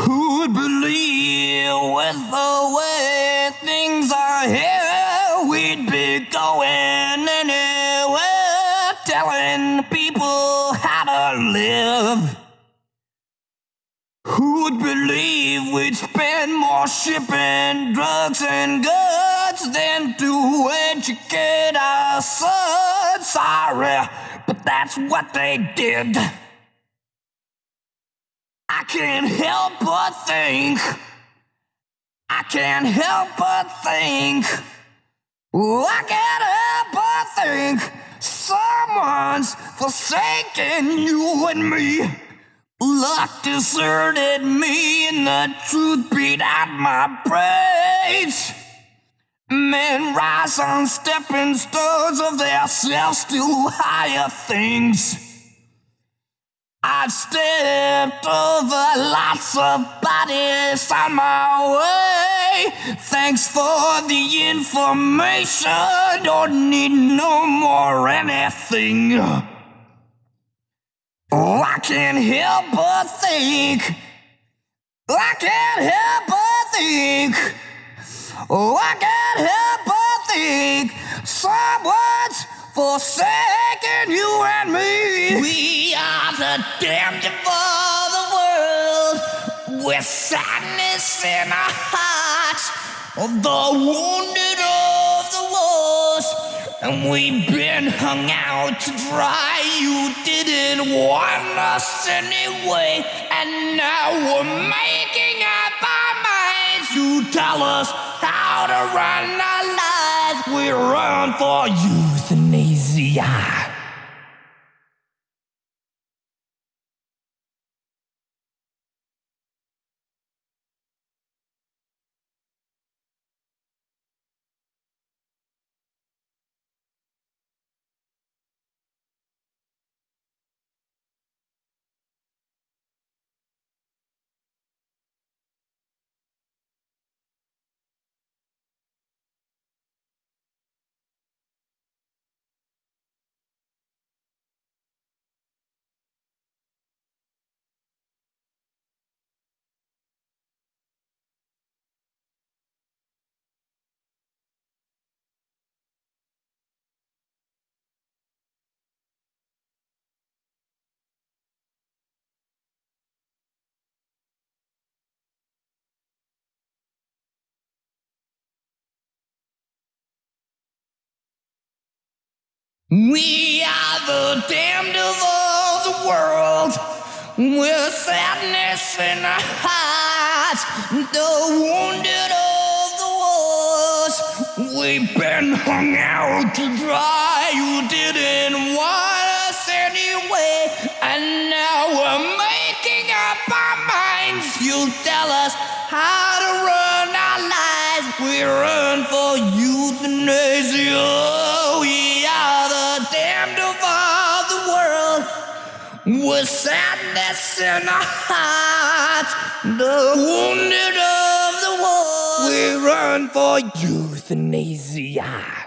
Who'd believe with the way things are here, we'd be going anywhere, telling people how to live. Who'd believe we'd spend more shipping drugs and goods than to educate our sons? Sorry, but that's what they did. I can't help but think. I can't help but think. Ooh, I can't help but think. Someone's forsaken you and me. Luck deserted me, and the truth beat out my brains. Men rise on stepping stones of their selves to higher things. I've stepped over lots of bodies on my way. Thanks for the information. Don't need no more anything. Oh, I can't help but think. I can't help but think. Oh, I can't help but think. Someone's forsaken you and me. We are the damned of the world. With sadness in our hearts. The wounded of the wars. And we've been hung out to dry. You didn't want us anyway. And now we're making up our minds. You tell us how to run our lives. We run for euthanasia. We are the damned of all the world, with sadness in our hearts, the wounded of the wars. We've been hung out to dry. You didn't want us anyway, and now we're making up our minds. You tell us how to run our lives. We run for euthanasia. With sadness in our hearts, the wounded of the wars. We run for euthanasia.